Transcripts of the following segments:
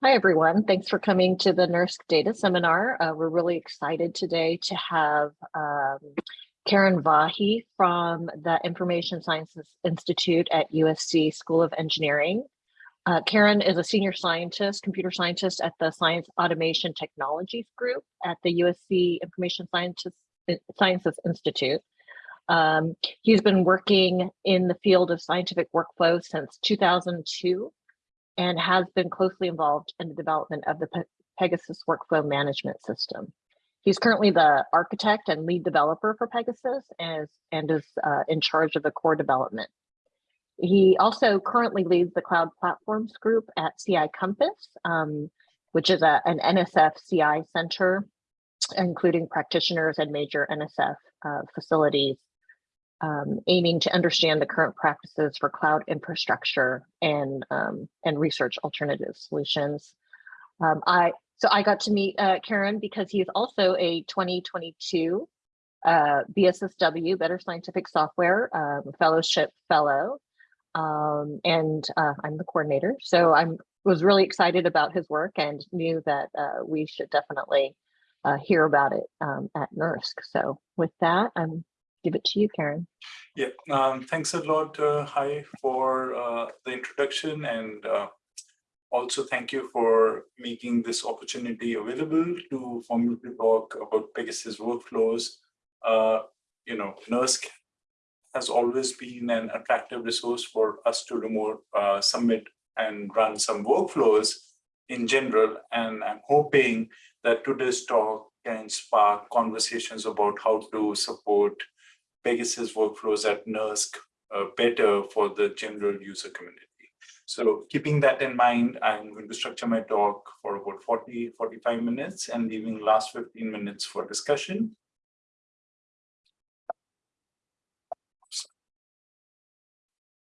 Hi, everyone. Thanks for coming to the NERSC Data Seminar. Uh, we're really excited today to have um, Karan Vahi from the Information Sciences Institute at USC School of Engineering. Uh, Karan is a senior scientist, computer scientist at the Science Automation Technologies Group at the USC Information Sciences, Sciences Institute. Um, he's been working in the field of scientific workflow since 2002 and has been closely involved in the development of the Pe Pegasus workflow management system. He's currently the architect and lead developer for Pegasus and is, and is uh, in charge of the core development. He also currently leads the cloud platforms group at CI Compass, um, which is a, an NSF CI center, including practitioners and major NSF uh, facilities um, aiming to understand the current practices for cloud infrastructure and um, and research alternative solutions. Um, I so I got to meet uh, Karan because he is also a 2022 uh, BSSW Better Scientific Software um, Fellowship Fellow, um, and uh, I'm the coordinator. So I'm was really excited about his work and knew that uh, we should definitely uh, hear about it um, at NERSC. So with that, I'm give it to you, Karan. Yeah, um, thanks a lot, uh, Hi, for uh, the introduction and uh, also thank you for making this opportunity available to for me talk about Pegasus workflows. Uh, you know, NERSC has always been an attractive resource for us to remote uh, submit and run some workflows in general. And I'm hoping that today's talk can spark conversations about how to support Pegasus workflows at NERSC uh, better for the general user community. So keeping that in mind, I'm going to structure my talk for about 40, 45 minutes and leaving last 15 minutes for discussion.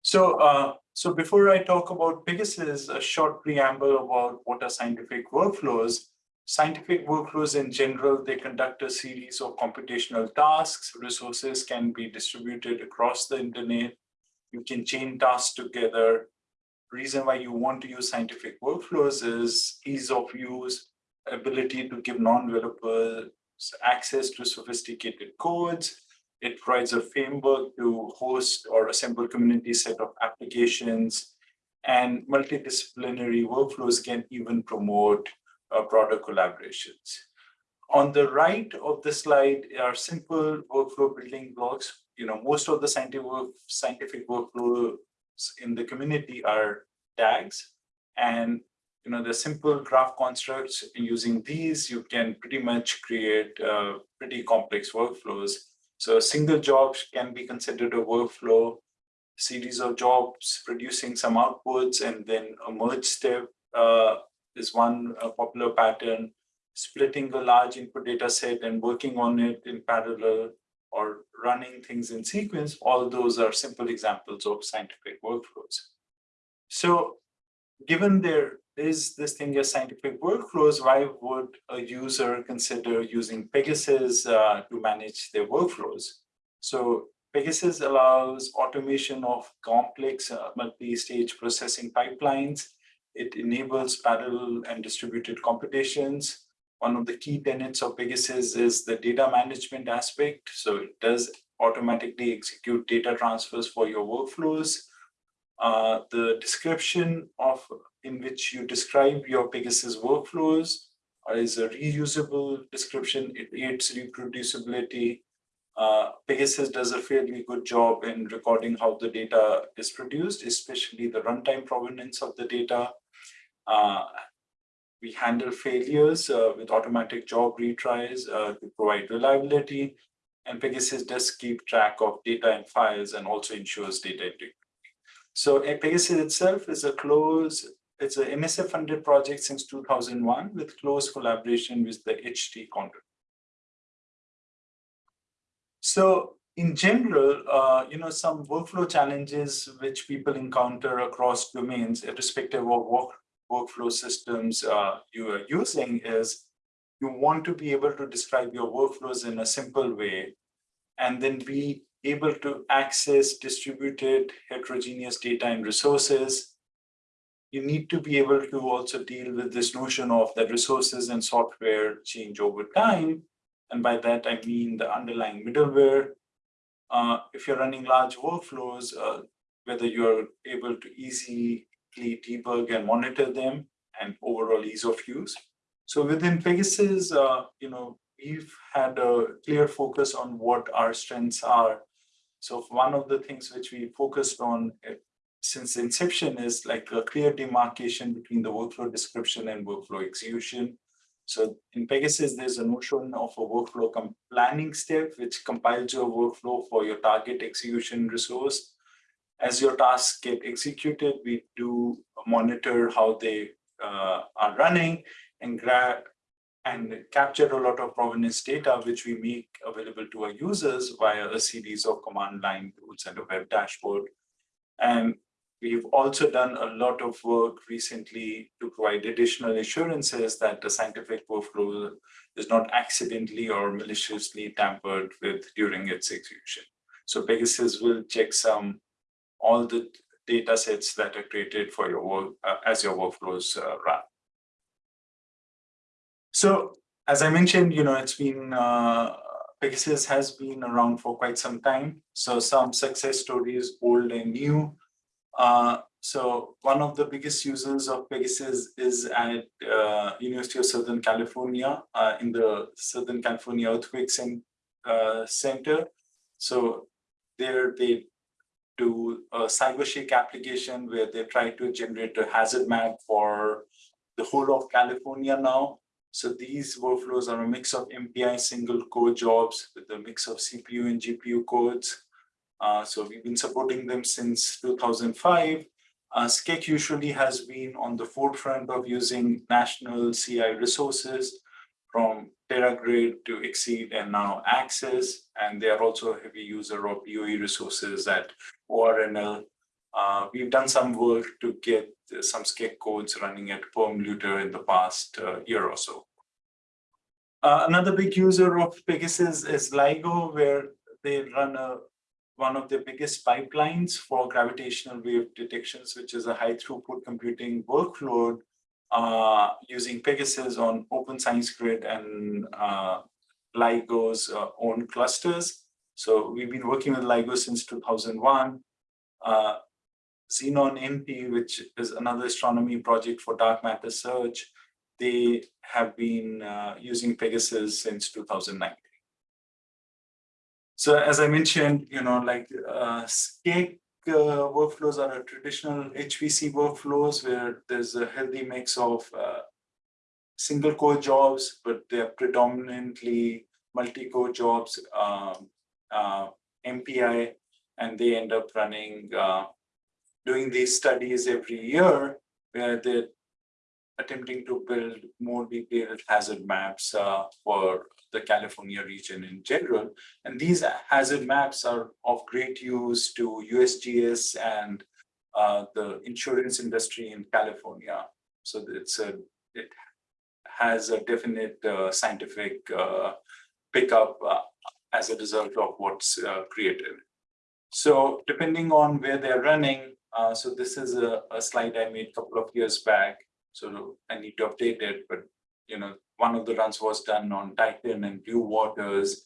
So, uh, so before I talk about Pegasus, a short preamble about what are scientific workflows. Scientific workflows in general, they conduct a series of computational tasks. Resources can be distributed across the internet. You can chain tasks together. Reason why you want to use scientific workflows is ease of use, ability to give non-developers access to sophisticated codes. It provides a framework to host or assemble community set of applications and multidisciplinary workflows can even promote uh, broader collaborations. On the right of the slide are simple workflow building blocks. You know, most of the scientific, work, scientific workflows in the community are DAGs. And you know, the simple graph constructs using these, you can pretty much create uh, pretty complex workflows. So a single job can be considered a workflow, series of jobs producing some outputs, and then a merge step uh, is one uh, popular pattern, splitting a large input data set and working on it in parallel or running things in sequence, all those are simple examples of scientific workflows. So given there is this thing as scientific workflows, why would a user consider using Pegasus uh, to manage their workflows? So Pegasus allows automation of complex uh, multi-stage processing pipelines it enables parallel and distributed computations. One of the key tenets of Pegasus is the data management aspect. So it does automatically execute data transfers for your workflows. Uh, the description of in which you describe your Pegasus workflows is a reusable description. It aids reproducibility. Uh, Pegasus does a fairly good job in recording how the data is produced, especially the runtime provenance of the data. Uh, we handle failures uh, with automatic job retries uh, to provide reliability. And Pegasus does keep track of data and files and also ensures data integrity. So Pegasus itself is a close, it's an NSF funded project since 2001 with close collaboration with the HTCondor. So in general, uh, you know, some workflow challenges which people encounter across domains, irrespective of what workflow systems uh, you are using is you want to be able to describe your workflows in a simple way and then be able to access distributed heterogeneous data and resources you need to be able to also deal with this notion of that resources and software change over time. And by that, I mean the underlying middleware. Uh, if you're running large workflows, uh, whether you're able to easily debug and monitor them and overall ease of use. So within Pegasus, uh, you know, we've had a clear focus on what our strengths are. So one of the things which we focused on uh, since inception is like a clear demarcation between the workflow description and workflow execution. So in Pegasus, there's a notion of a workflow planning step, which compiles your workflow for your target execution resource. As your tasks get executed, we do monitor how they uh, are running and grab and capture a lot of provenance data, which we make available to our users via a series of command line tools and a web dashboard. And we've also done a lot of work recently to provide additional assurances that the scientific workflow is not accidentally or maliciously tampered with during its execution. So Pegasus will checksum all the data sets that are created for your work uh, as your workflows uh, run. So as I mentioned, you know, it's been, uh, Pegasus has been around for quite some time. So some success stories, old and new. Uh, so one of the biggest users of Pegasus is at uh, University of Southern California uh, in the Southern California Earthquake uh, Center. So there they do a CyberShake application where they try to generate a hazard map for the whole of California now. So these workflows are a mix of MPI single core jobs with a mix of CPU and GPU codes. Uh, so we've been supporting them since 2005. Uh, usually has been on the forefront of using national CI resources from TeraGrid to XSEDE and now Access. And they are also a heavy user of DOE resources at ORNL. Uh, we've done some work to get some SCEC codes running at Perlmutter in the past uh, year or so. Uh, another big user of Pegasus is LIGO, where they run a one of the biggest pipelines for gravitational wave detections, which is a high throughput computing workload uh, using Pegasus on Open Science Grid and uh, LIGO's uh, own clusters. So we've been working with LIGO since 2001. Uh, XENONnT, which is another astronomy project for dark matter search, they have been uh, using Pegasus since 2009. So as I mentioned, you know, like uh, uh, workflows are traditional HPC workflows where there's a healthy mix of uh, single core jobs, but they're predominantly multi-core jobs, um, uh, MPI, and they end up running, uh, doing these studies every year where they're attempting to build more detailed hazard maps uh, for the California region in general. And these hazard maps are of great use to USGS and uh, the insurance industry in California. So it's a, it has a definite uh, scientific uh, pickup uh, as a result of what's uh, created. So depending on where they're running, so this is a, a slide I made a couple of years back so I need to update it, but you know, one of the runs was done on Titan and Blue Waters,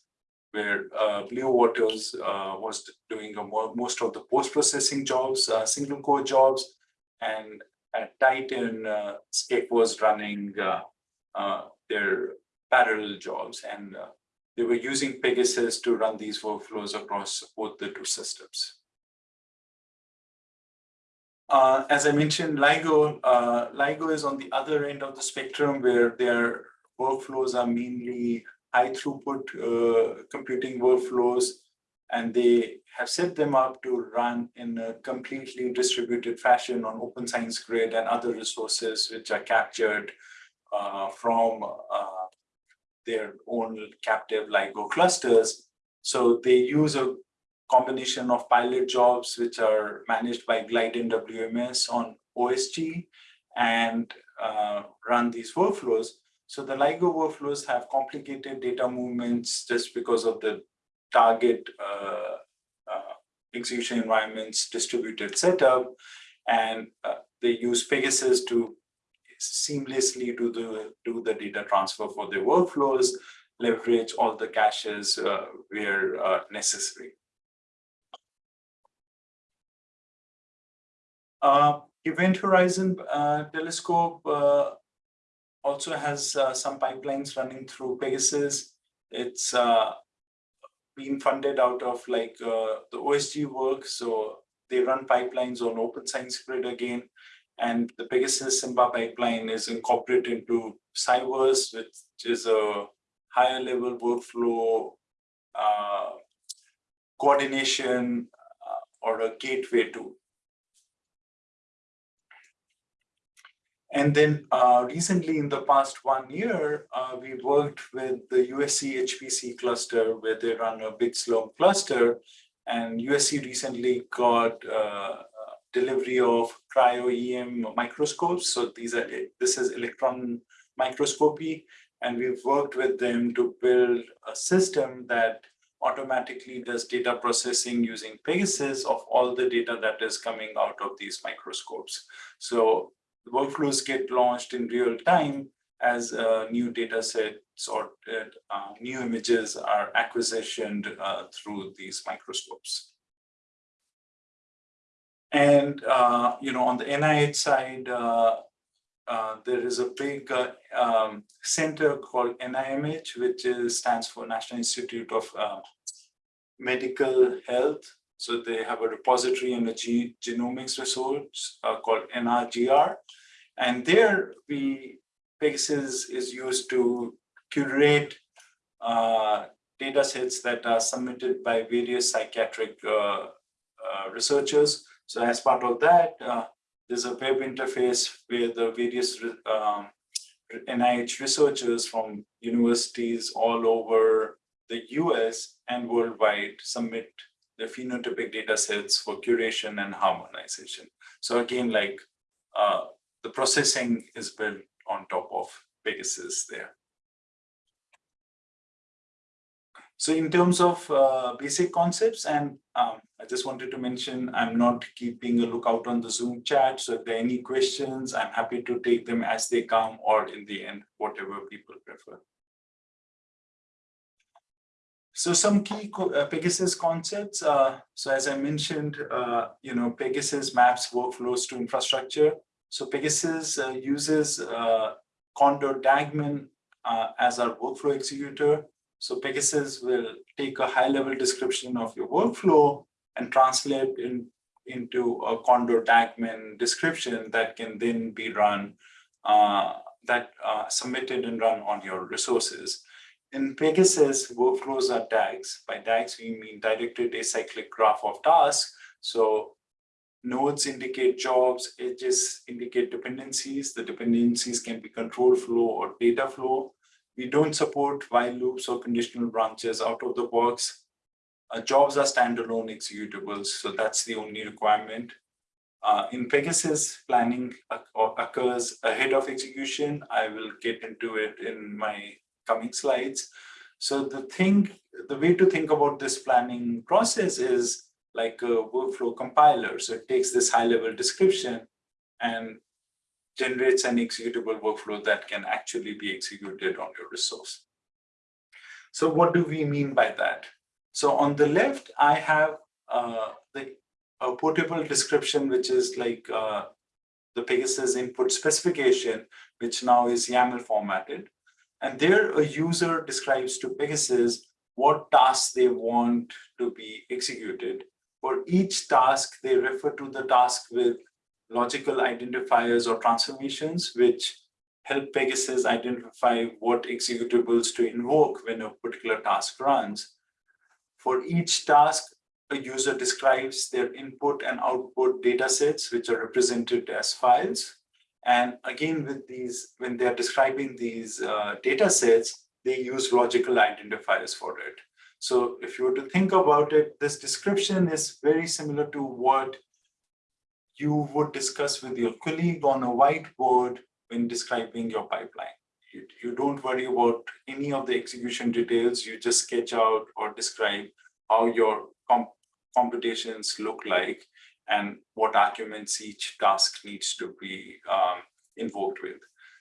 where uh, Blue Waters uh, was doing more, most of the post-processing jobs, uh, single core jobs, and at Titan, uh, SCEC was running uh, uh, their parallel jobs, and uh, they were using Pegasus to run these workflows across both the two systems. Uh, as I mentioned, LIGO, uh, LIGO is on the other end of the spectrum where their workflows are mainly high throughput uh, computing workflows, and they have set them up to run in a completely distributed fashion on Open Science Grid and other resources which are captured uh, from uh, their own captive LIGO clusters. So they use a combination of pilot jobs, which are managed by GlideinWMS on OSG and uh, run these workflows. So the LIGO workflows have complicated data movements just because of the target uh, uh, execution environments distributed setup. And uh, they use Pegasus to seamlessly do the do the data transfer for their workflows, leverage all the caches uh, where uh, necessary. Uh, Event Horizon uh, Telescope uh, also has uh, some pipelines running through Pegasus. It's being funded out of like the OSG work. So they run pipelines on Open Science Grid again. And the Pegasus Simba pipeline is incorporated into Cyverse, which is a higher level workflow uh, coordination uh, or a gateway to And then uh, recently in the past one year, uh, we worked with the USC HPC cluster where they run a big Slurm cluster. And USC recently got uh, delivery of cryo-EM microscopes. So these are this is electron microscopy. And we've worked with them to build a system that automatically does data processing using Pegasus of all the data that is coming out of these microscopes. So the workflows get launched in real time as uh, new data sets or uh, new images are acquisitioned uh, through these microscopes. And, uh, you know, on the NIH side, uh, uh, there is a big um, center called NIMH, which is, stands for National Institute of Medical Health. So they have a repository and a genomics resource called NRGR. And there we Pegasus is used to curate uh, data sets that are submitted by various psychiatric uh, uh, researchers. So as part of that, uh, there's a web interface where the various um, NIH researchers from universities all over the US and worldwide submit the phenotypic data sets for curation and harmonization. So again, like uh, the processing is built on top of Pegasus there. So in terms of uh, basic concepts, and um, I just wanted to mention, I'm not keeping a lookout on the Zoom chat. So if there are any questions, I'm happy to take them as they come or in the end, whatever people prefer. So some key uh, Pegasus concepts. Uh, so as I mentioned, uh, you know, Pegasus maps workflows to infrastructure. So Pegasus uh, uses uh, Condor DAGMan uh, as our workflow executor. So Pegasus will take a high level description of your workflow and translate in, into a Condor DAGMan description that can then be run, uh, that uh, submitted and run on your resources. In Pegasus, workflows are DAGs. By DAGs, we mean directed acyclic graph of tasks. So Nodes indicate jobs, edges indicate dependencies. The dependencies can be control flow or data flow. We don't support while loops or conditional branches out of the box. Uh, jobs are standalone executables, so that's the only requirement. Uh, in Pegasus, planning occurs ahead of execution. I will get into it in my coming slides. So the thing, the way to think about this planning process is like a workflow compiler. So it takes this high level description and generates an executable workflow that can actually be executed on your resource. So what do we mean by that? So on the left, I have uh, the a portable description, which is like uh, the Pegasus input specification, which now is YAML formatted. And there a user describes to Pegasus what tasks they want to be executed. For each task, they refer to the task with logical identifiers or transformations, which help Pegasus identify what executables to invoke when a particular task runs. For each task, a user describes their input and output data sets, which are represented as files. And again, with these, when they're describing these uh, data sets, they use logical identifiers for it. So if you were to think about it, this description is very similar to what you would discuss with your colleague on a whiteboard when describing your pipeline. You, you don't worry about any of the execution details, you just sketch out or describe how your comp computations look like. and what arguments each task needs to be um, invoked with.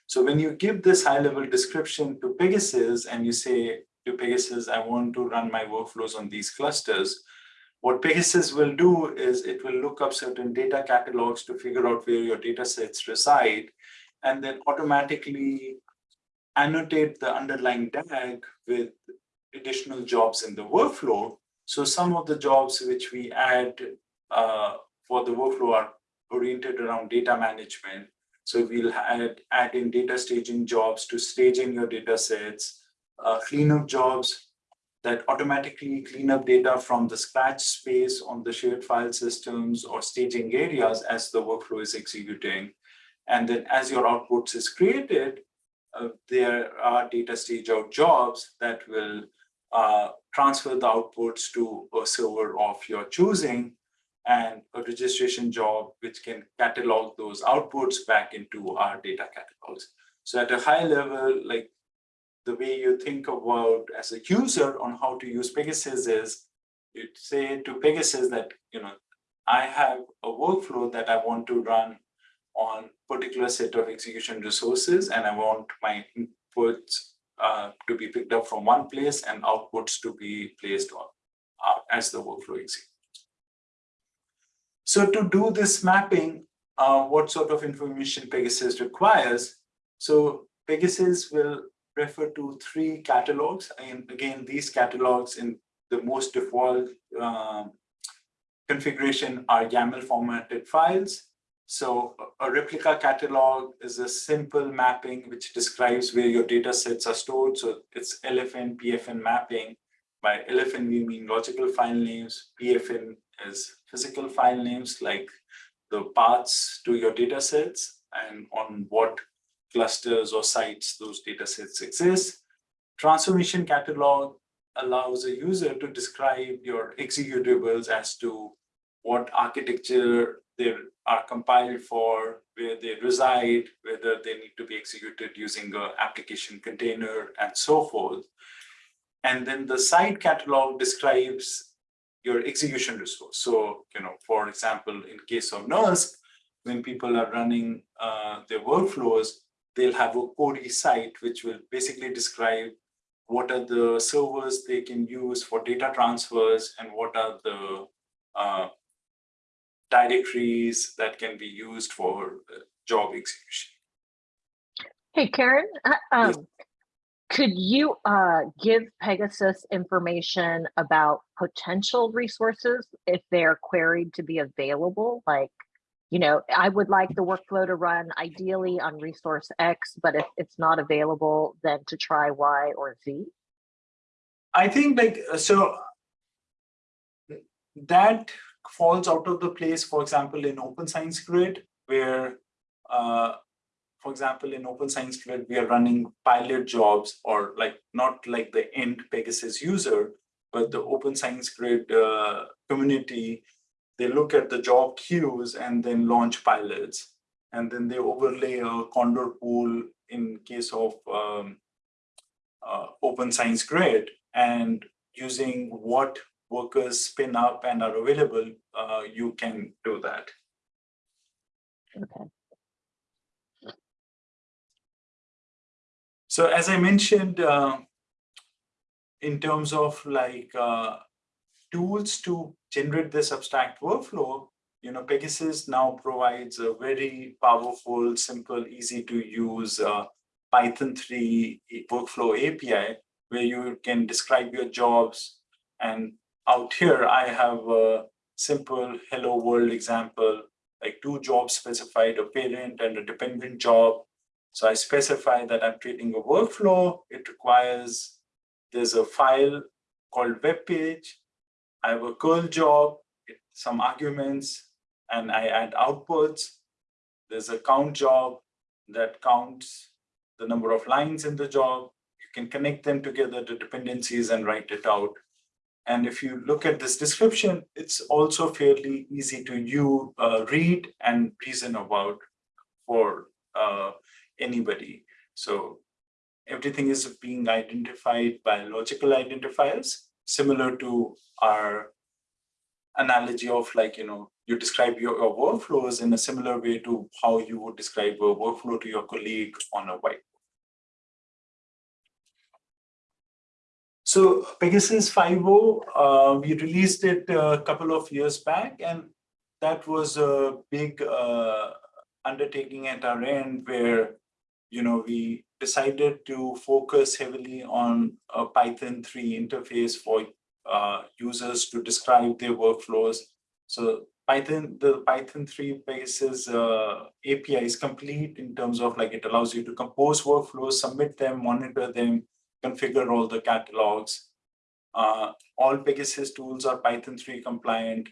So when you give this high level description to Pegasus and you say to Pegasus, I want to run my workflows on these clusters, what Pegasus will do is it will look up certain data catalogs to figure out where your data sets reside and then automatically annotate the underlying DAG with additional jobs in the workflow. So some of the jobs which we add uh, for the workflow are oriented around data management. So we'll add, add in data staging jobs to staging your data sets, uh, cleanup jobs that automatically clean up data from the scratch space on the shared file systems or staging areas as the workflow is executing. And then as your outputs is created, uh, there are data stage out jobs that will uh, transfer the outputs to a server of your choosing and a registration job which can catalog those outputs back into our data catalogs. So at a high level, like the way you think about as a user on how to use Pegasus is you say to Pegasus that, you know, I have a workflow that I want to run on particular set of execution resources and I want my inputs uh, to be picked up from one place and outputs to be placed on uh, as the workflow executes. So to do this mapping, uh, what sort of information Pegasus requires? So Pegasus will refer to three catalogs. And again, these catalogs in the most default uh, configuration are YAML formatted files. So a replica catalog is a simple mapping which describes where your data sets are stored. So it's LFN, PFN mapping. By LFN, we mean logical file names. PFN is physical file names like the paths to your data sets and on what clusters or sites those data sets exist. Transformation catalog allows a user to describe your executables as to what architecture they are compiled for, where they reside, whether they need to be executed using an application container and so forth. And then the site catalog describes your execution resource. So, you know, for example, in case of NERSC, when people are running uh, their workflows, they'll have a Cori site, which will basically describe what are the servers they can use for data transfers and what are the uh, directories that can be used for uh, job execution. Hey, Karan, uh, um, yes. could you uh, give Pegasus information about potential resources if they're queried to be available? Like you know, I would like the workflow to run ideally on resource X, but if it's not available, then to try Y or Z? I think like, uh, so that falls out of the place, for example, in Open Science Grid, where, uh, for example, in Open Science Grid, we are running pilot jobs or like not like the end Pegasus user, but the Open Science Grid uh, community they look at the job queues and then launch pilots. And then they overlay a Condor pool in case of um, uh, Open Science Grid and using what workers spin up and are available, uh, you can do that. Okay. So as I mentioned, uh, in terms of like uh, tools to generate this abstract workflow, you know, Pegasus now provides a very powerful, simple, easy to use uh, Python 3 workflow API where you can describe your jobs. And out here, I have a simple hello world example, like two jobs specified, a parent and a dependent job. So I specify that I'm creating a workflow. It requires, there's a file called web page I have a curl job, some arguments, and I add outputs. There's a count job that counts the number of lines in the job. You can connect them together to dependencies and write it out. And if you look at this description, it's also fairly easy to you uh, read and reason about for uh, anybody. So everything is being identified by logical identifiers similar to our analogy of like, you know, you describe your, your workflows in a similar way to how you would describe a workflow to your colleague on a whiteboard. So Pegasus 5.0, uh, we released it a couple of years back, and that was a big uh, undertaking at our end where, you know, we decided to focus heavily on a Python 3 interface for uh, users to describe their workflows. So Python, the Python 3 basis uh, API is complete in terms of like it allows you to compose workflows, submit them, monitor them, configure all the catalogs. Uh, all Pegasus tools are Python 3 compliant.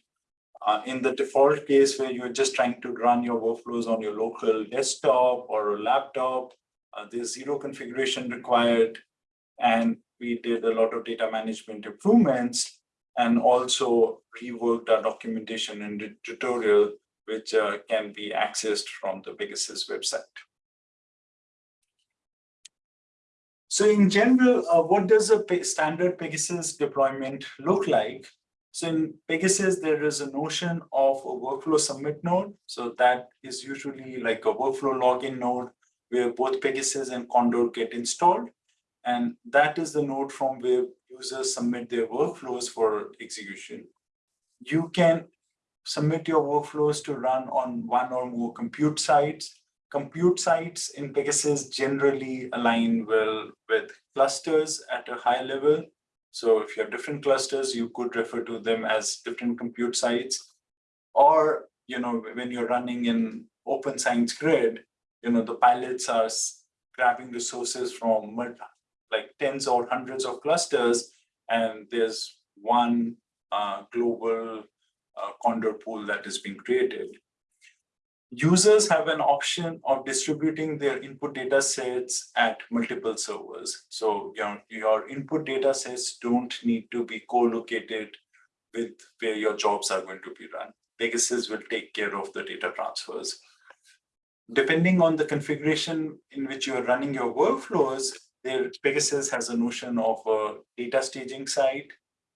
Uh, in the default case where you're just trying to run your workflows on your local desktop or laptop, uh, there's zero configuration required. And we did a lot of data management improvements and also reworked our documentation and tutorial, which uh, can be accessed from the Pegasus website. So in general, uh, what does a standard Pegasus deployment look like? So in Pegasus, there is a notion of a workflow submit node. So that is usually like a workflow login node where both Pegasus and Condor get installed. And that is the node from where users submit their workflows for execution. You can submit your workflows to run on one or more compute sites compute sites in Pegasus generally align well with clusters at a high level. So if you have different clusters, you could refer to them as different compute sites. Or, you know, when you're running in open science grid, you know, the pilots are grabbing resources from like tens or hundreds of clusters, and there's one uh, global uh, Condor pool that is being created users have an option of distributing their input data sets at multiple servers. So you know, your input data sets don't need to be co-located with where your jobs are going to be run. Pegasus will take care of the data transfers. Depending on the configuration in which you are running your workflows, there, Pegasus has a notion of a data staging site,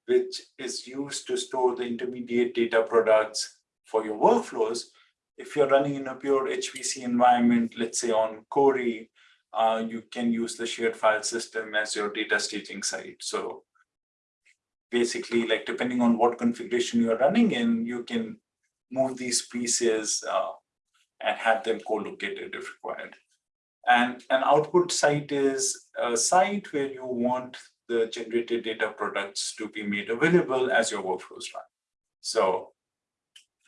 which is used to store the intermediate data products for your workflows if you're running in a pure HPC environment, let's say on Cori, uh, you can use the shared file system as your data staging site. So basically, like depending on what configuration you're running in, you can move these pieces uh, and have them co-located if required. And an output site is a site where you want the generated data products to be made available as your workflows run. So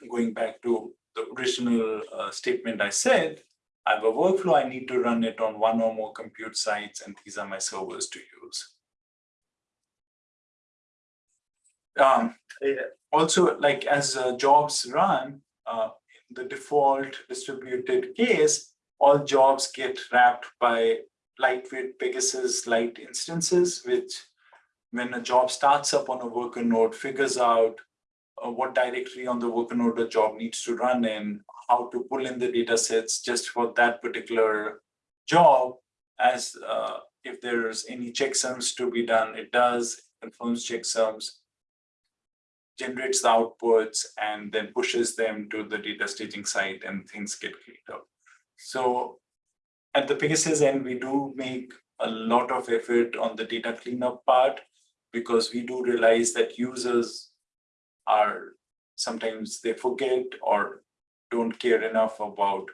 going back to the original uh, statement I said, I have a workflow, I need to run it on one or more compute sites, and these are my servers to use. Um, also, like as uh, jobs run, uh, the default distributed case, all jobs get wrapped by lightweight PegasusLite instances, which when a job starts up on a worker node, figures out uh, what directory on the worker node the job needs to run in, how to pull in the data sets just for that particular job. As uh, if there's any checksums to be done, it does, confirms checksums, generates the outputs, and then pushes them to the data staging site and things get cleaned up. So at the Pegasus end, we do make a lot of effort on the data cleanup part because we do realize that users are sometimes they forget or don't care enough about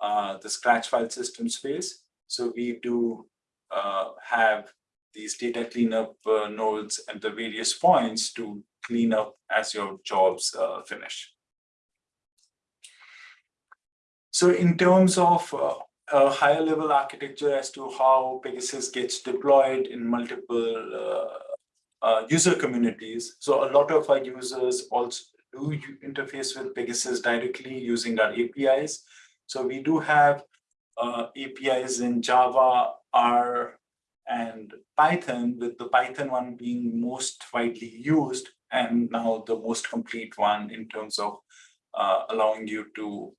uh, the scratch file system space. So we do uh, have these data cleanup uh, nodes at the various points to clean up as your jobs uh, finish. So in terms of uh, a higher level architecture as to how Pegasus gets deployed in multiple uh, uh, user communities. So a lot of our users also do interface with Pegasus directly using our APIs. So we do have uh, APIs in Java, R, and Python, with the Python one being most widely used and now the most complete one in terms of uh, allowing you to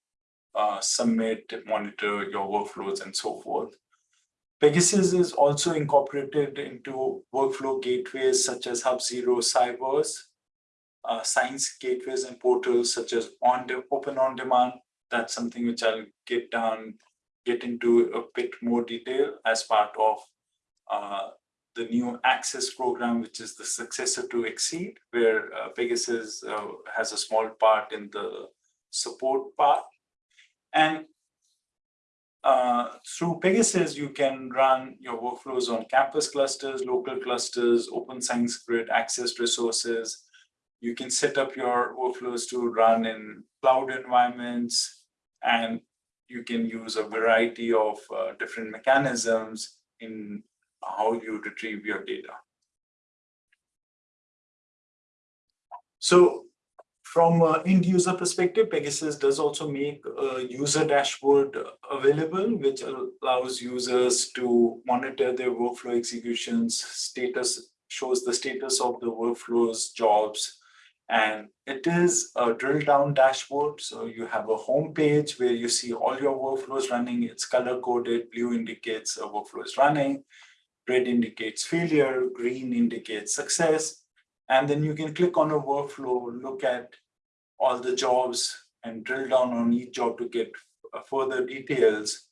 uh, submit, monitor your workflows and so forth. Pegasus is also incorporated into workflow gateways such as HubZero Cyverse. uh, science gateways and portals such as on open on demand. That's something which I'll get down, get into a bit more detail as part of uh, the new access program, which is the successor to XSEDE, where uh, Pegasus uh, has a small part in the support part. And uh, through Pegasus, you can run your workflows on campus clusters, local clusters, open science grid, access resources. You can set up your workflows to run in cloud environments, and you can use a variety of uh, different mechanisms in how you retrieve your data. So from an end user perspective, Pegasus does also make a user dashboard available, which allows users to monitor their workflow executions, status, shows the status of the workflows, jobs, and it is a drill down dashboard. So you have a home page where you see all your workflows running. It's color coded. Blue indicates a workflow is running. Red indicates failure. Green indicates success. And then you can click on a workflow, look at all the jobs and drill down on each job to get uh, further details.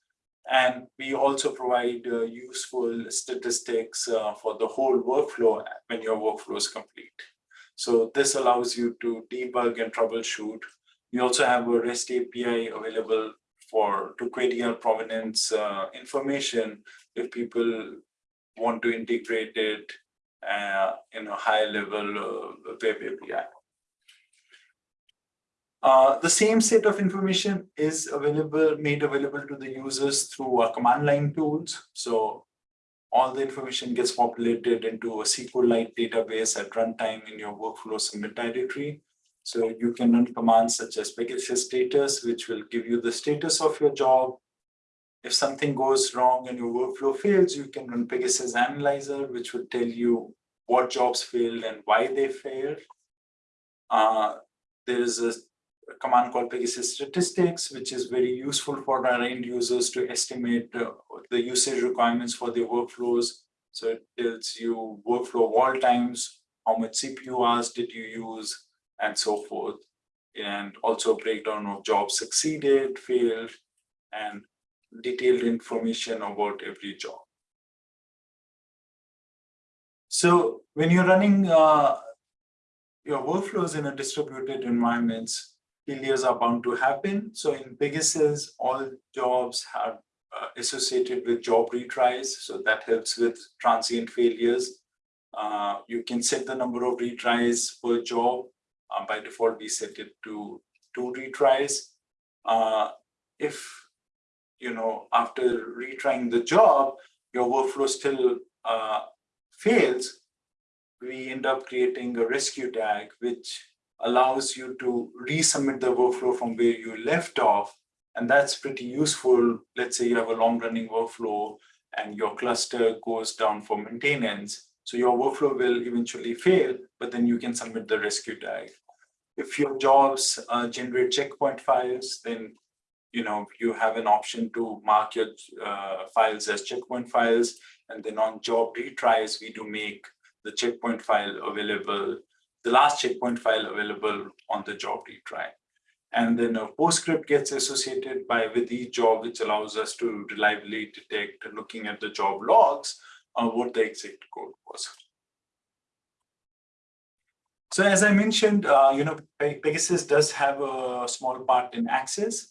And we also provide uh, useful statistics uh, for the whole workflow when your workflow is complete. So this allows you to debug and troubleshoot. We also have a REST API available for to query our provenance uh, information if people want to integrate it uh, in a high level uh, web API. Uh, the same set of information is available, made available to the users through command line tools. So all the information gets populated into a SQLite database at runtime in your workflow submit directory. So you can run commands such as Pegasus status, which will give you the status of your job. If something goes wrong and your workflow fails, you can run Pegasus Analyzer, which will tell you what jobs failed and why they failed. Uh, there is a a command called Pegasus statistics, which is very useful for our end users to estimate uh, the usage requirements for their workflows. So it tells you workflow wall times, how much CPU hours did you use, and so forth. And also breakdown of jobs succeeded, failed, and detailed information about every job. So when you're running uh, your workflows in a distributed environments, failures are bound to happen. So in Pegasus, all jobs are uh, associated with job retries. So that helps with transient failures. Uh, you can set the number of retries per job. Uh, by default, we set it to two retries. Uh, if, you know, after retrying the job, your workflow still uh, fails, we end up creating a rescue DAG, which allows you to resubmit the workflow from where you left off. And that's pretty useful. Let's say you have a long running workflow and your cluster goes down for maintenance. So your workflow will eventually fail, but then you can submit the rescue DAG. If your jobs uh, generate checkpoint files, then you know you have an option to mark your uh, files as checkpoint files. And then on job retries, we do make the checkpoint file available the last checkpoint file available on the job retry. And then a PostScript gets associated by with each job, which allows us to reliably detect, looking at the job logs, uh, what the exact code was. So as I mentioned, uh, you know, Pegasus does have a small part in Access.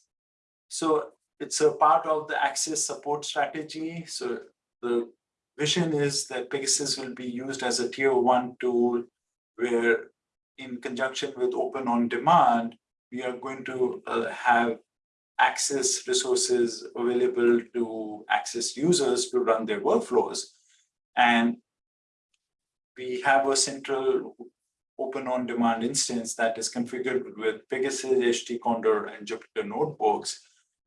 So it's a part of the Access support strategy. So the vision is that Pegasus will be used as a tier one tool where in conjunction with open on demand, we are going to uh, have access resources available to access users to run their workflows. And we have a central open on demand instance that is configured with Pegasus, HT Condor, and Jupyter notebooks.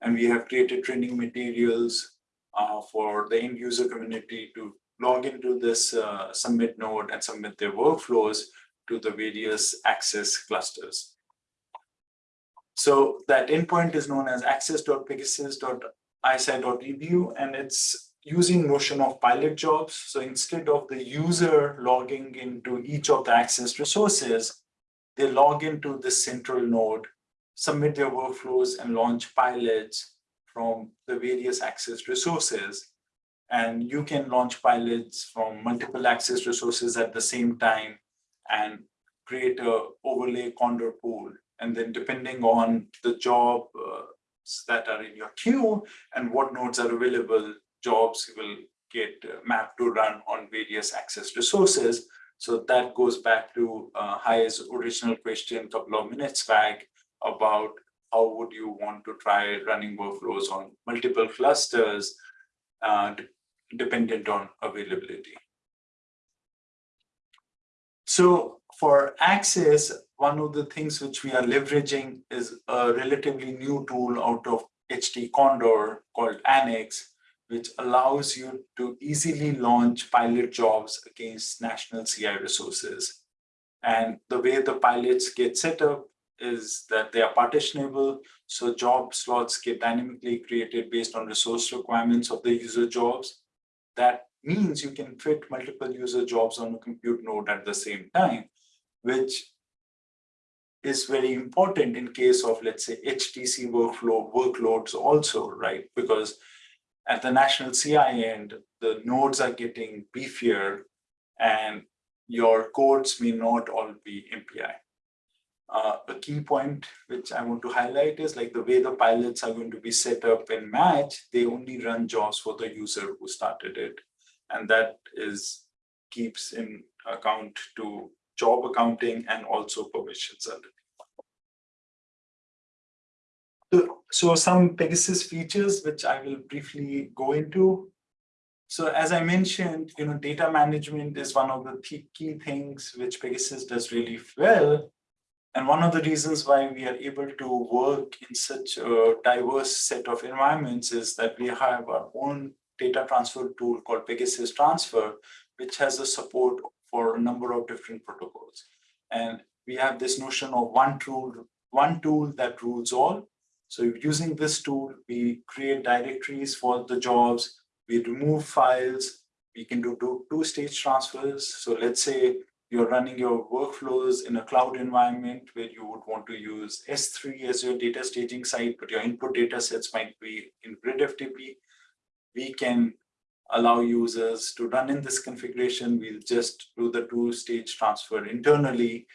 And we have created training materials uh, for the end user community to log into this uh, submit node and submit their workflows to the various access clusters. So that endpoint is known as access.pegasus.isi.edu, and it's using notion of pilot jobs. So instead of the user logging into each of the access resources, they log into this central node, submit their workflows and launch pilots from the various access resources. And you can launch pilots from multiple access resources at the same time and create a overlay condor pool. And then depending on the job uh, that are in your queue and what nodes are available, jobs will get uh, mapped to run on various access resources. So that goes back to uh, original question a couple of minutes back about how would you want to try running workflows on multiple clusters uh, dependent on availability. So for access, one of the things which we are leveraging is a relatively new tool out of HTCondor called Annex, which allows you to easily launch pilot jobs against national CI resources. And the way the pilots get set up is that they are partitionable. So job slots get dynamically created based on resource requirements of the user jobs. That means you can fit multiple user jobs on a compute node at the same time, which is very important in case of, let's say, HTC workflow workloads also, right? Because at the national CI end, the nodes are getting beefier and your codes may not all be MPI. Uh, a key point which I want to highlight is like the way the pilots are going to be set up in match, they only run jobs for the user who started it. And that is keeps in account to job accounting and also permissions under so some Pegasus features, which I will briefly go into. So as I mentioned, you know, data management is one of the key things which Pegasus does really well. And one of the reasons why we are able to work in such a diverse set of environments is that we have our own data transfer tool called Pegasus Transfer, which has a support for a number of different protocols. And we have this notion of one tool, one tool that rules all. So using this tool, we create directories for the jobs, we remove files, we can do two-stage transfers. So let's say you're running your workflows in a cloud environment where you would want to use S3 as your data staging site, but your input data sets might be in grid FTP. We can allow users to run in this configuration. We'll just do the two-stage transfer internally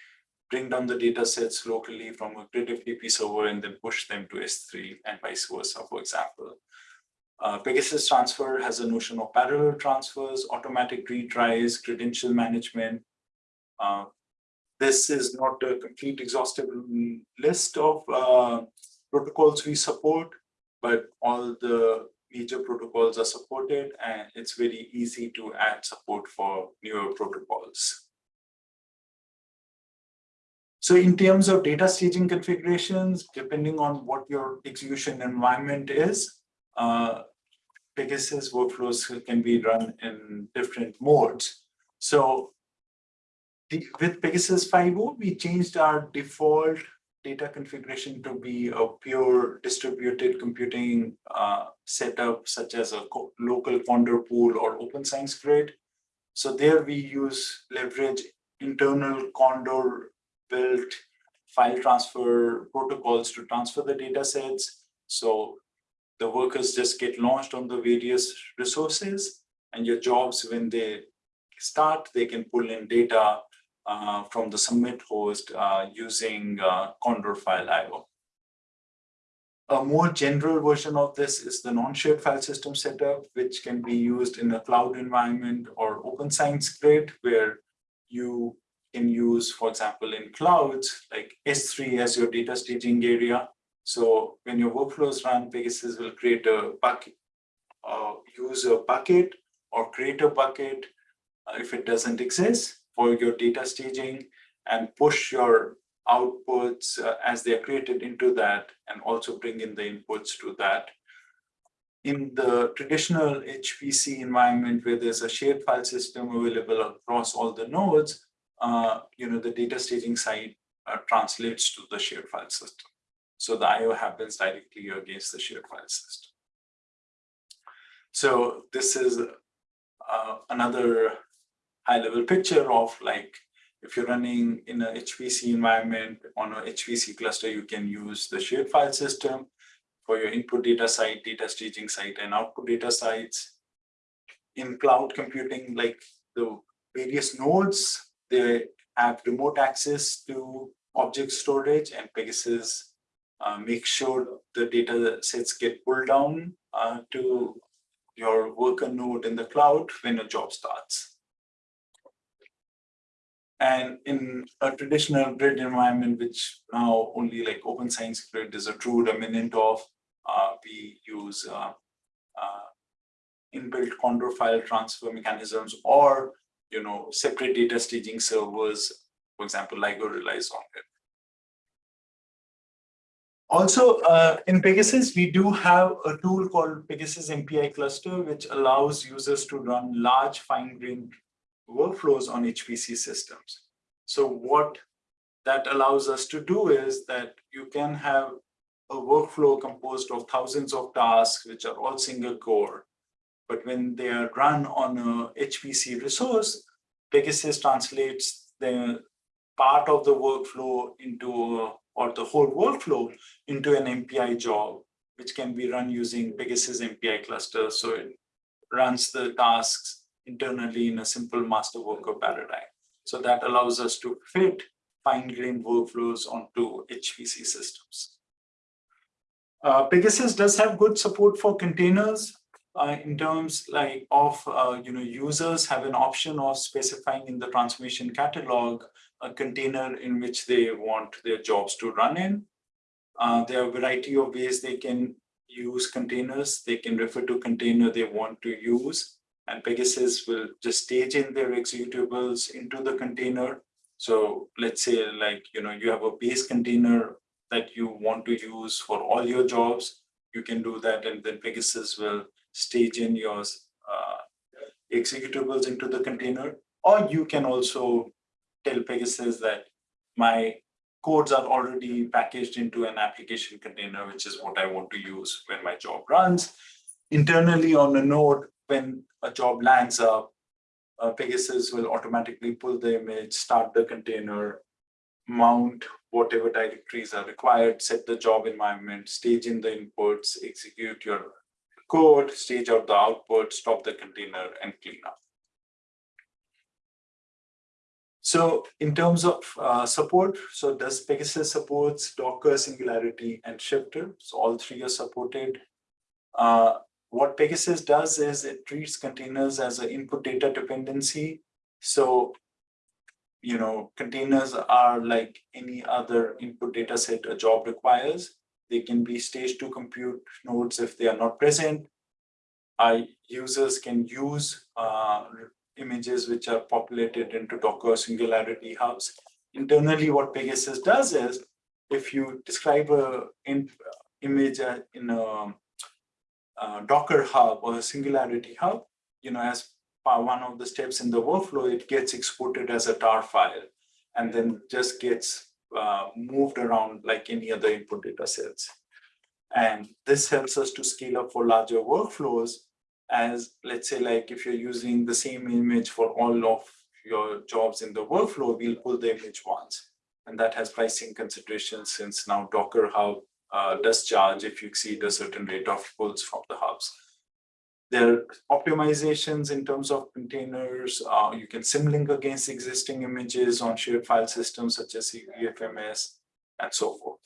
bring down the data sets locally from a grid FTP server and then push them to S3 and vice versa, for example. Uh, Pegasus Transfer has a notion of parallel transfers, automatic retries, credential management. Uh, this is not a complete exhaustive list of uh, protocols we support, but all the major protocols are supported and it's very easy to add support for newer protocols. So in terms of data staging configurations, depending on what your execution environment is, uh, Pegasus workflows can be run in different modes. So with Pegasus 5.0, we changed our default data configuration to be a pure distributed computing uh, setup, such as a local Condor pool or Open Science Grid. So there we use leverage internal Condor built file transfer protocols to transfer the data sets. So the workers just get launched on the various resources and your jobs, when they start, they can pull in data uh, from the submit host uh, using uh, Condor file IO. A more general version of this is the non-shared file system setup, which can be used in a cloud environment or open science grid, where you can use, for example, in clouds, like S3 as your data staging area. So when your workflows run, Pegasus will create a bucket, uh, use a bucket or create a bucket uh, if it doesn't exist for your data staging and push your outputs uh, as they are created into that and also bring in the inputs to that. In the traditional HPC environment where there's a shared file system available across all the nodes, uh, you know, the data staging side uh, translates to the shared file system. So the IO happens directly against the shared file system. So this is uh, another high level picture of like if you're running in a HPC environment on a HPC cluster, you can use the shared file system for your input data site, data staging site, and output data sites. In cloud computing, like the various nodes, they have remote access to object storage and Pegasus uh, make sure the data sets get pulled down uh, to your worker node in the cloud when a job starts. And in a traditional grid environment, which now only like Open Science Grid is a true remnant of, uh, we use uh, uh, inbuilt Condor file transfer mechanisms or you know separate data staging servers. For example, LIGO relies on it. Also, uh, in Pegasus, we do have a tool called Pegasus MPI cluster, which allows users to run large fine-grained workflows on HPC systems. So what that allows us to do is that you can have a workflow composed of thousands of tasks, which are all single core. But when they are run on a HPC resource, Pegasus translates the part of the workflow into or the whole workflow into an MPI job, which can be run using Pegasus MPI cluster. So it runs the tasks internally in a simple master worker paradigm. So that allows us to fit fine-grained workflows onto HPC systems. Uh, Pegasus does have good support for containers uh, in terms like of uh, you know users have an option of specifying in the transformation catalog a container in which they want their jobs to run in. Uh, there are a variety of ways they can use containers. They can refer to container they want to use and Pegasus will just stage in their executables into the container. So let's say like, you know, you have a base container that you want to use for all your jobs. You can do that and then Pegasus will stage in your uh, executables into the container. Or you can also tell Pegasus that my codes are already packaged into an application container, which is what I want to use when my job runs. Internally on a node, when a job lands up, uh, Pegasus will automatically pull the image, start the container, mount whatever directories are required, set the job environment, stage in the inputs, execute your code, stage out the output, stop the container, and clean up. So in terms of uh, support, so does Pegasus supports Docker, Singularity, and Shifter? So all three are supported. Uh, what Pegasus does is it treats containers as an input data dependency. So, you know, containers are like any other input data set a job requires. They can be stage to compute nodes if they are not present. Our users can use uh, images which are populated into Docker Singularity hubs. Internally, what Pegasus does is, if you describe an image uh, in a, a, Docker hub or Singularity hub, you know, as one of the steps in the workflow, it gets exported as a tar file and then just gets uh, moved around like any other input data sets. And this helps us to scale up for larger workflows as let's say like if you're using the same image for all of your jobs in the workflow, we'll pull the image once. And that has pricing considerations since now Docker Hub uh, does charge if you exceed a certain rate of pulls from the hubs. There are optimizations in terms of containers. Uh, you can symlink against existing images on shared file systems such as CVMFS and so forth.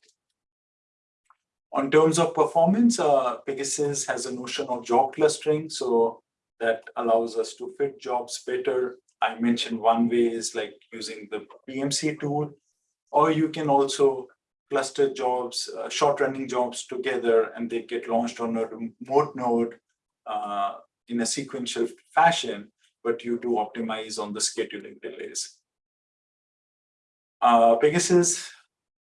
On terms of performance, uh, Pegasus has a notion of job clustering, so that allows us to fit jobs better. I mentioned one way is like using the PMC tool, or you can also cluster jobs, uh, short running jobs together, and they get launched on a remote node uh, in a sequential fashion, but you do optimize on the scheduling delays. Uh, Pegasus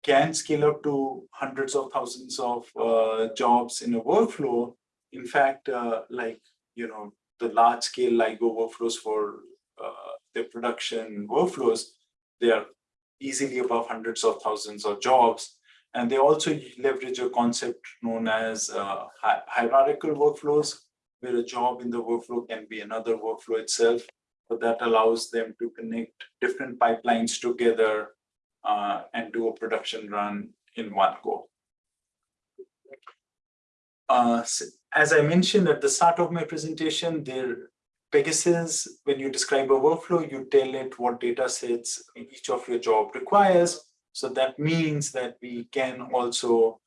can scale up to hundreds of thousands of uh, jobs in a workflow. In fact, uh, like, you know, the large scale LIGO workflows for uh, the production workflows, they are easily above hundreds of thousands of jobs. And they also leverage a concept known as uh, hi hierarchical workflows, where a job in the workflow can be another workflow itself. but that allows them to connect different pipelines together uh, and do a production run in one go. Uh, as I mentioned at the start of my presentation, there Pegasus, when you describe a workflow, you tell it what data sets each of your job requires. So that means that we can also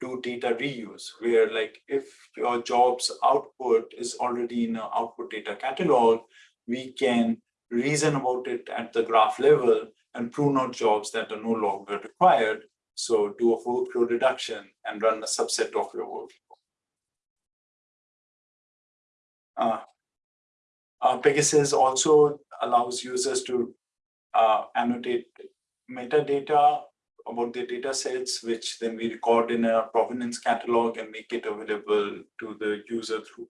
do data reuse, where like if your job's output is already in an output data catalog, we can reason about it at the graph level and prune out jobs that are no longer required. So do a workflow reduction and run a subset of your workflow. Uh, uh, Pegasus also allows users to uh, annotate metadata about their data sets, which then we record in a provenance catalog and make it available to the user through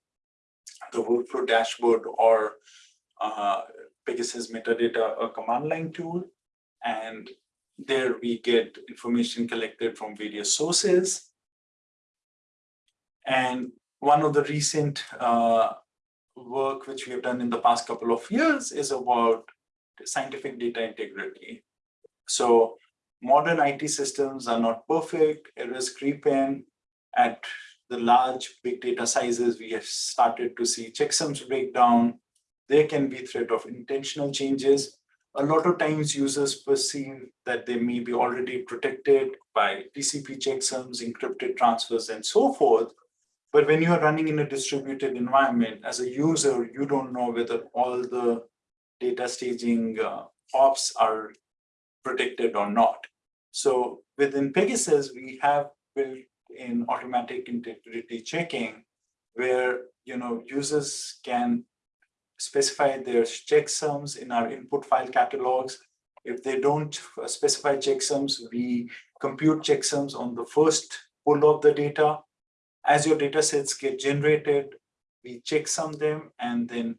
the workflow dashboard or uh, Pegasus metadata, a command line tool. And there we get information collected from various sources. And one of the recent uh, work which we have done in the past couple of years is about scientific data integrity. So modern IT systems are not perfect, errors creep in. At the large big data sizes, we have started to see checksums break down. There can be threat of intentional changes. A lot of times users perceive that they may be already protected by TCP checksums, encrypted transfers, and so forth. But when you are running in a distributed environment, as a user, you don't know whether all the data staging uh, hops are protected or not. So within Pegasus, we have built in automatic integrity checking where you know users can specify their checksums in our input file catalogs. If they don't uh, specify checksums, we compute checksums on the first pull of the data. As your data sets get generated, we checksum them and then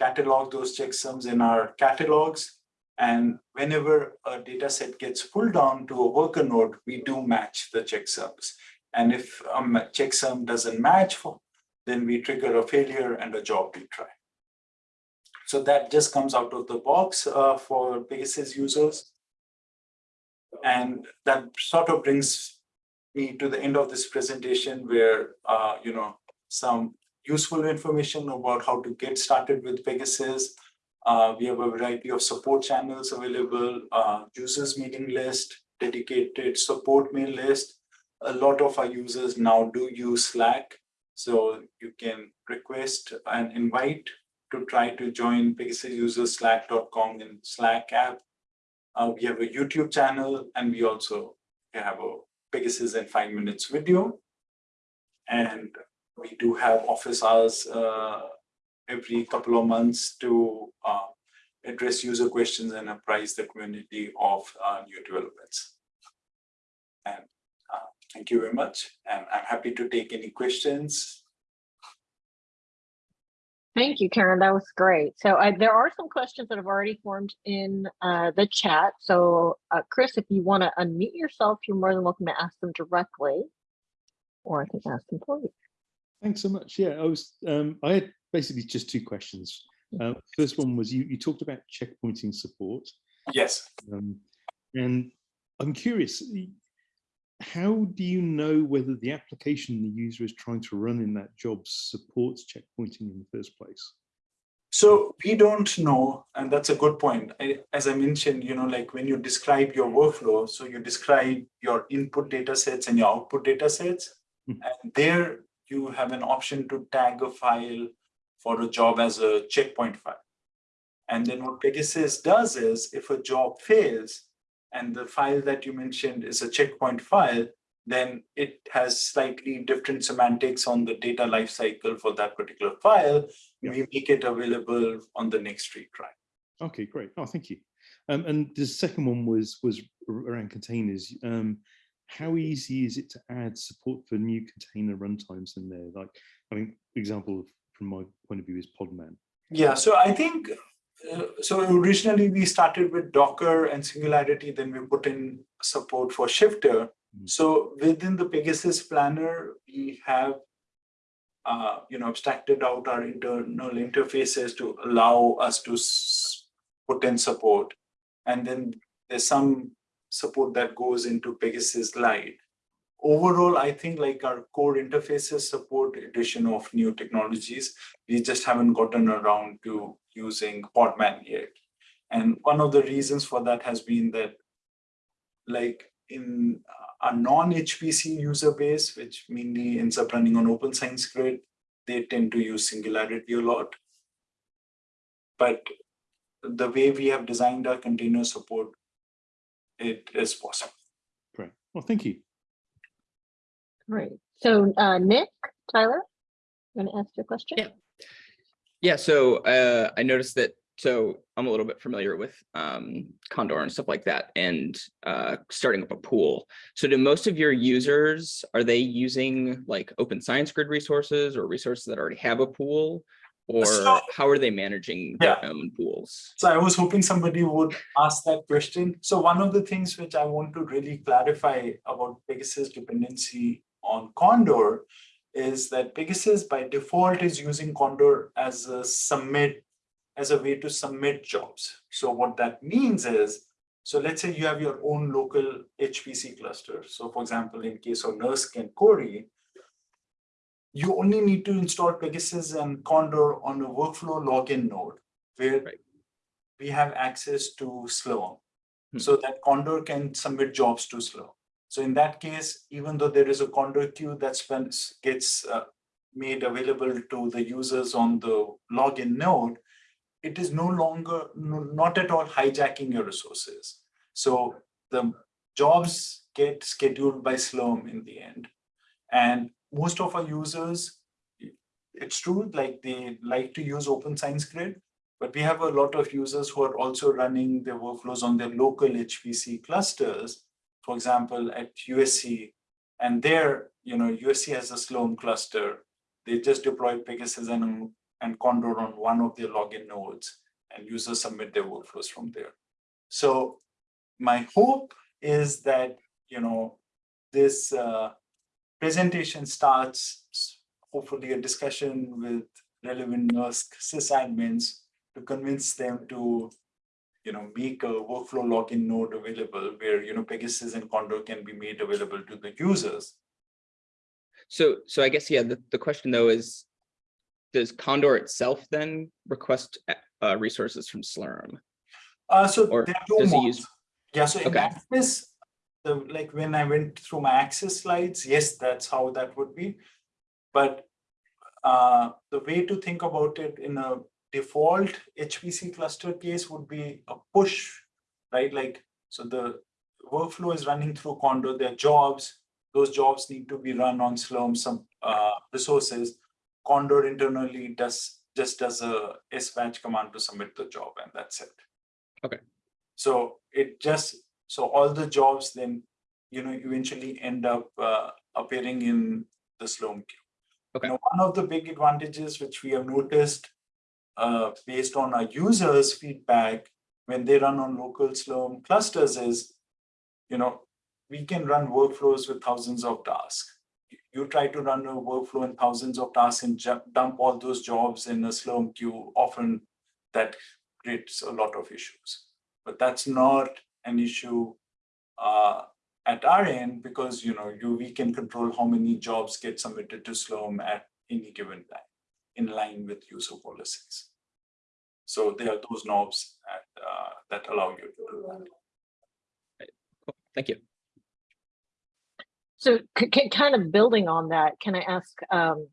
catalog those checksums in our catalogs. And whenever a data set gets pulled down to a worker node, we do match the checksums. And if a checksum doesn't match, then we trigger a failure and a job retry. So that just comes out of the box uh, for Pegasus users. And that sort of brings to the end of this presentation where, uh, you know, some useful information about how to get started with Pegasus. Uh, we have a variety of support channels available, uh, users meeting list, dedicated support mail list. A lot of our users now do use Slack. So you can request an invite to try to join Pegasus users slack.com in Slack app. Uh, we have a YouTube channel and we also have a Pegasus in five minutes video. And we do have office hours uh, every couple of months to uh, address user questions and apprise the community of uh, new developments. And uh, thank you very much. And I'm happy to take any questions. Thank you, Karan. That was great. So uh, there are some questions that have already formed in uh, the chat. So uh, Chris, if you want to unmute yourself, you're more than welcome to ask them directly, or I can ask them for you. Thanks so much. Yeah, I was. Um, I had basically just two questions. Uh, first one was you. You talked about checkpointing support. Yes. Um, and I'm curious, how do you know whether the application the user is trying to run in that job supports checkpointing in the first place? So we don't know, and that's a good point. I, as I mentioned, you know, like when you describe your workflow, so you describe your input data sets and your output data sets, Mhm. and there you have an option to tag a file for a job as a checkpoint file. And then what Pegasus does is if a job fails and the file that you mentioned is a checkpoint file, then it has slightly different semantics on the data lifecycle for that particular file. Yeah. We make it available on the next retry. Okay, great. Oh, thank you. Um, and the second one was was around containers. Um, how easy is it to add support for new container runtimes in there? Like, I mean, example from my point of view is Podman. Yeah, so I think, so originally we started with Docker and Singularity, then we put in support for Shifter. Mm. So within the Pegasus planner, we have uh, you know, abstracted out our internal interfaces to allow us to put in support. And then there's some support that goes into PegasusLite. Overall, I think like our core interfaces support addition of new technologies. We just haven't gotten around to using Podman yet. And one of the reasons for that has been that like in a non-HPC user base, which mainly ends up running on Open Science Grid, they tend to use Singularity a lot. But the way we have designed our container support, it is possible. Great. Well, thank you. Great. So uh, Nick, Tyler, you want to ask your question? Yeah. Yeah, so uh, I noticed that, so I'm a little bit familiar with um, Condor and stuff like that and uh, starting up a pool. So do most of your users, are they using like open science grid resources or resources that already have a pool? Or So- how are they managing their own pools? So I was hoping somebody would ask that question. So one of the things which I want to really clarify about Pegasus dependency on Condor is that Pegasus by default is using Condor as a submit, as a way to submit jobs. So what that means is, so let's say you have your own local HPC cluster. So for example, in case of NERSC and Cori, you only need to install Pegasus and Condor on a workflow login node where Right. we have access to Slurm. Hmm. So that Condor can submit jobs to Slurm. So in that case, even though there is a Condor queue that gets uh, made available to the users on the login node, it is no longer, no- not at all hijacking your resources. So the jobs get scheduled by Slurm in the end. And most of our users, it's true, like they like to use Open Science Grid, but we have a lot of users who are also running their workflows on their local HPC clusters. For example, at USC, and there, you know, USC has a Slurm cluster. They just deployed Pegasus and, and Condor on one of their login nodes, and users submit their workflows from there. So my hope is that, you know, this uh, presentation starts, hopefully a discussion with relevant NERSC sysadmins to convince them to, you know, make a workflow login node available where, you know, Pegasus and Condor can be made available to the users. So, so I guess, yeah, the, the question though is, does Condor itself then request uh, resources from Slurm? Uh, so Or there are does he use- Yeah, so in Okay. Access, the, like when I went through my Access slides, yes, that's how that would be. But uh, the way to think about it in a default HPC cluster case would be a push, right? Like, so the workflow is running through Condor, their jobs, those jobs need to be run on Slurm, some uh, resources. Condor internally does, just does a SBatch command to submit the job and that's it. Okay. So it just, so all the jobs then, you know, eventually end up uh, appearing in the Slurm queue. Okay. One of the big advantages which we have noticed uh, based on our users' feedback when they run on local Slurm clusters is, you know, we can run workflows with thousands of tasks. You- try to run a workflow in thousands of tasks and dump all those jobs in a Slurm queue, often that creates a lot of issues but that's not an issue uh, at our end because you know you we can control how many jobs get submitted to Slurm at any given time in line with user policies. So there are those knobs at, uh, that allow you to do that. Thank you. So c- c- kind of building on that, can I ask, um,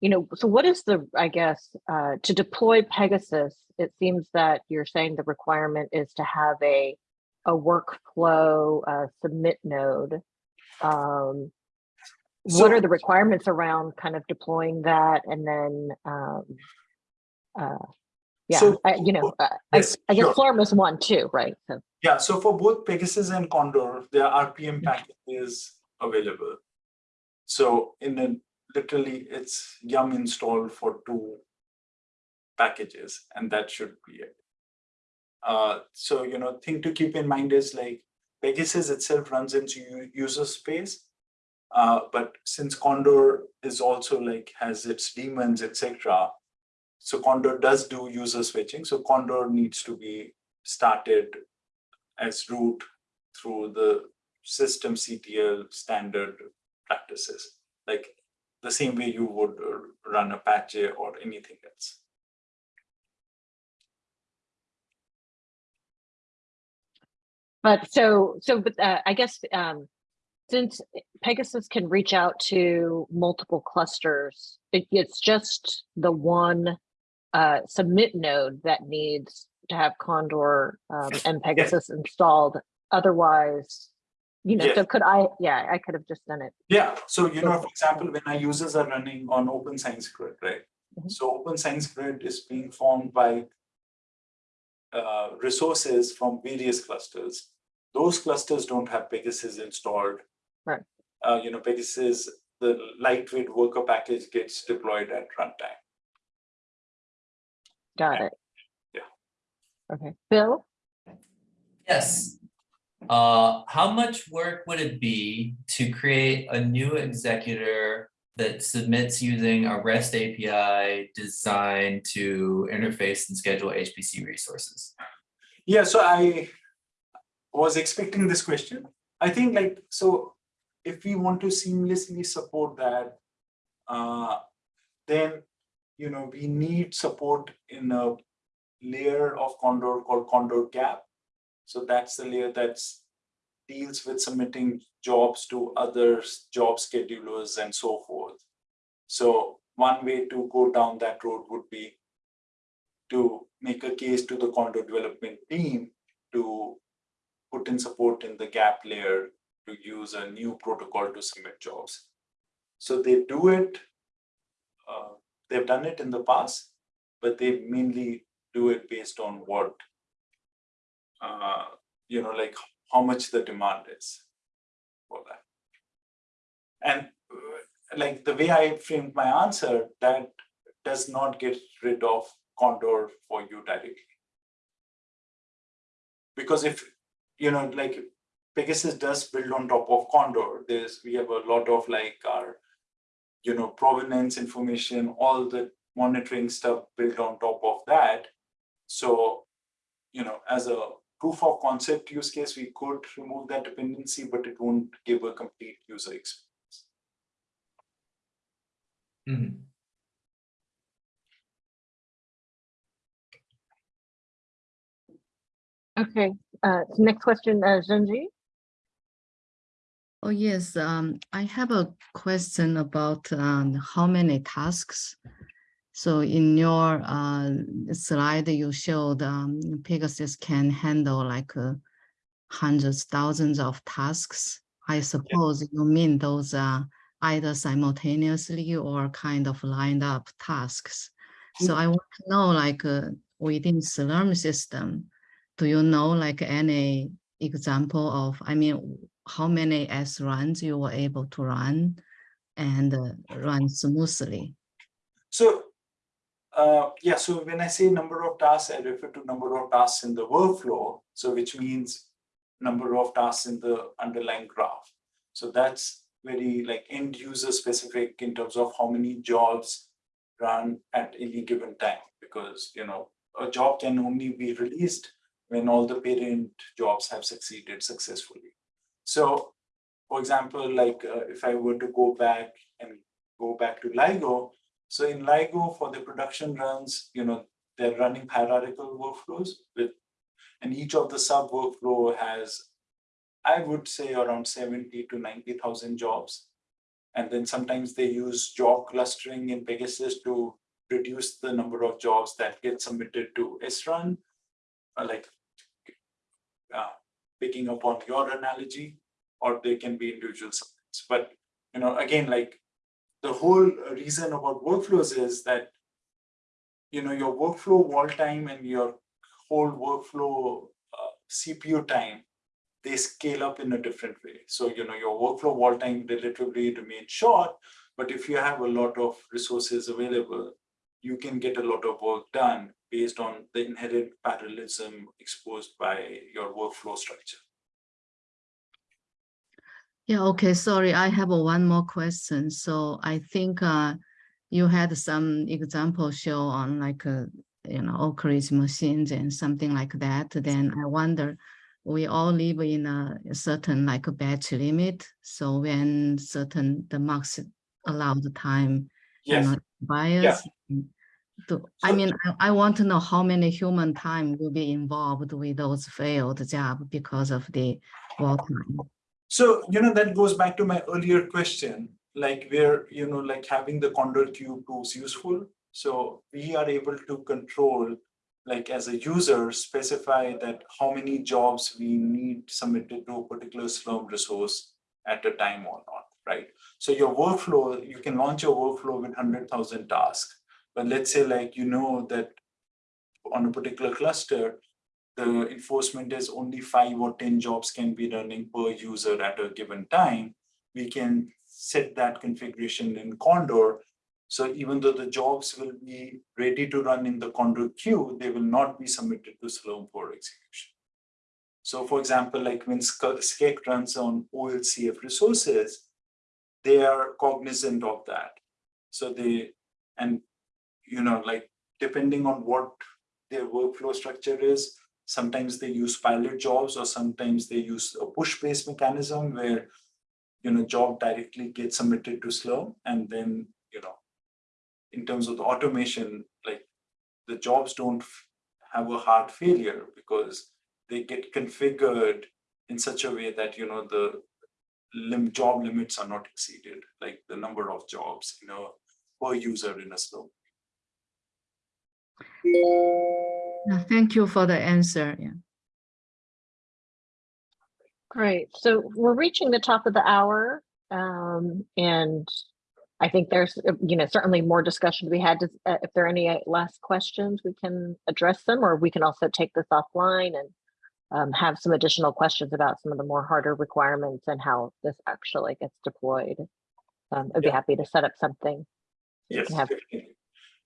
you know, so what is the, I guess, uh, to deploy Pegasus, it seems that you're saying the requirement is to have a, a workflow uh, submit node. Um, what are the requirements around kind of deploying that and then, um, uh, yeah, So- I, you know, uh, I, Yes, I guess sure. Slurm is one too, right? So, Yeah, so for both Pegasus and Condor, there are RPM packages available. So in a, literally, it's yum install for two packages, and that should be it. Uh, so, you know, thing to keep in mind is like Pegasus itself runs into user space. Uh, but since Condor is also like has its demons, etc. So Condor does do user switching. So Condor needs to be started as root through the systemctl standard practices, like the same way you would uh, run Apache or anything else. But so, so, but uh, I guess, um, since Pegasus can reach out to multiple clusters, it, it's just the one uh, submit node that needs to have Condor um, and Pegasus installed. Otherwise, you know, Yes. so could I, yeah, I could have just done it. Yeah, so you know, for example, when our users are running on Open Science Grid, right? Mhm. So Open Science Grid is being formed by uh, resources from various clusters. Those clusters don't have Pegasus installed. Right. Uh, you know, Pegasus, the lightweight worker package gets deployed at runtime. Got it. Yeah. Okay, Bill? Yes. Uh, how much work would it be to create a new executor that submits using a REST API designed to interface and schedule HPC resources? Yeah, so I was expecting this question. I think like, so if we want to seamlessly support that, uh, then, you know, we need support in a layer of Condor called Condor GAHP. So that's the layer that deals with submitting jobs to others, job schedulers and so forth. So one way to go down that road would be to make a case to the Condor development team to put in support in the GAHP layer to use a new protocol to submit jobs. So they do it, uh, they've done it in the past, but they mainly do it based on what, uh, you know, like how much the demand is for that. And uh, like the way I framed my answer, that does not get rid of Condor for you directly. Because if, you know, like Pegasus does build on top of Condor, there's, we have a lot of like our, you know, provenance information, all the monitoring stuff built on top of that. So, you know, as a proof of concept use case, we could remove that dependency, but it won't give a complete user experience. Mhm. Okay, uh, next question, uh, Zhenji? Oh, yes, um, I have a question about, um, how many tasks. So in your, uh, slide, you showed, um, Pegasus can handle like, uh, hundreds, thousands of tasks. I suppose you mean those are either simultaneously or kind of lined up tasks. So I want to know, like, uh, within Slurm system, do you know like any example of, I mean, how many S runs you were able to run and uh, run smoothly? So, uh, yeah, so when I say number of tasks, I refer to number of tasks in the workflow. So which means number of tasks in the underlying graph. So that's very like end user specific in terms of how many jobs run at any given time. Because, you know, a job can only be released when all the parent jobs have succeeded successfully. So, for example, like uh, if I were to go back and go back to LIGO, so in LIGO for the production runs, you know, they're running hierarchical workflows with, and each of the sub workflow has, I would say around 70 to 90,000 jobs. And then sometimes they use job clustering in Pegasus to reduce the number of jobs that get submitted to SRun, uh, like uh, picking up on your analogy, or they can be individual subnets. But, you know, again, like the whole reason about workflows is that, you know, your workflow wall time and your whole workflow uh, CPU time, they scale up in a different way. So, you know, your workflow wall time relatively remains short, but if you have a lot of resources available, you can get a lot of work done based on the inherent parallelism exposed by your workflow structure. Yeah, okay, sorry, I have one more question. So I think uh you had some example show on like uh, you know, Oak Ridge machines and something like that. Then I wonder, we all live in a certain like a batch limit. So when certain the max the time, you Yes, know, bias. To, I mean, I, I want to know how many human time will be involved with those failed job because of the wall time. So, you know, that goes back to my earlier question, like where, you know, like having the Condor Q tools useful. So we are able to control, like as a user, specify that how many jobs we need submitted to a particular Slurm resource at a time or not, right? So your workflow, you can launch your workflow with hundred thousand tasks. But let's say like, you know, that on a particular cluster, the enforcement is only five or 10 jobs can be running per user at a given time, we can set that configuration in Condor. So even though the jobs will be ready to run in the Condor queue, they will not be submitted to Slurm for execution. So for example, like when SCEC runs on OLCF resources, they are cognizant of that. So they, and you know, like depending on what their workflow structure is, sometimes they use pilot jobs or sometimes they use a push-based mechanism where, you know, job directly gets submitted to Slurm and then, you know, in terms of the automation, like the jobs don't have a hard failure because they get configured in such a way that, you know, the lim job limits are not exceeded, like the number of jobs, you know, per user in a Slurm. Yeah, Thank you for the answer. Yeah. Great. So we're reaching the top of the hour. Um, and I think there's, you know, certainly more discussion to be had. Uh, If there are any uh, last questions, we can address them, or we can also take this offline and um, have some additional questions about some of the more harder requirements and how this actually gets deployed. Um, I'd be happy to set up something. Yes, have- definitely.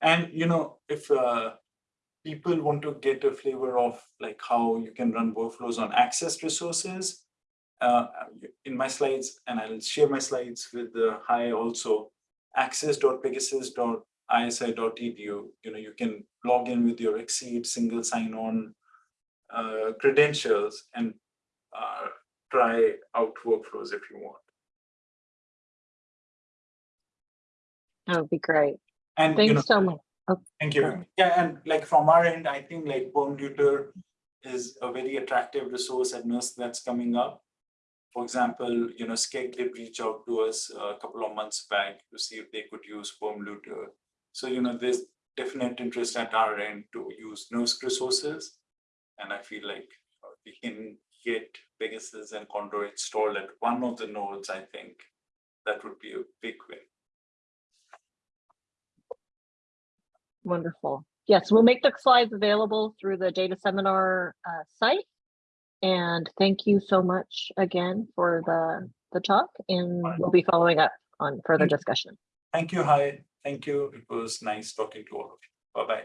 And you know, if uh, people want to get a flavor of like how you can run workflows on access resources, uh, in my slides, and I'll share my slides with the hi also, access.pegasus.isi.edu, you know, you can log in with your XSEDE single sign-on uh, credentials and uh, try out workflows if you want. That would be great. And you know, Thanks so much. Thank you. Yeah, and like from our end, I think like Perlmutter is a very attractive resource at NERSC that's coming up. For example, you know, SCEC did reach out to us a couple of months back to see if they could use Perlmutter. So, you know, there's definite interest at our end to use NERSC resources. And I feel like we can get Pegasus and Condor installed at one of the nodes, I think that would be a big win. Wonderful. Yes, we'll make the slides available through the data seminar uh, site. And thank you so much again for the, the talk and we'll be following up on further discussion. Thank you, Hi. Thank you. It was nice talking to all of you. Bye-bye.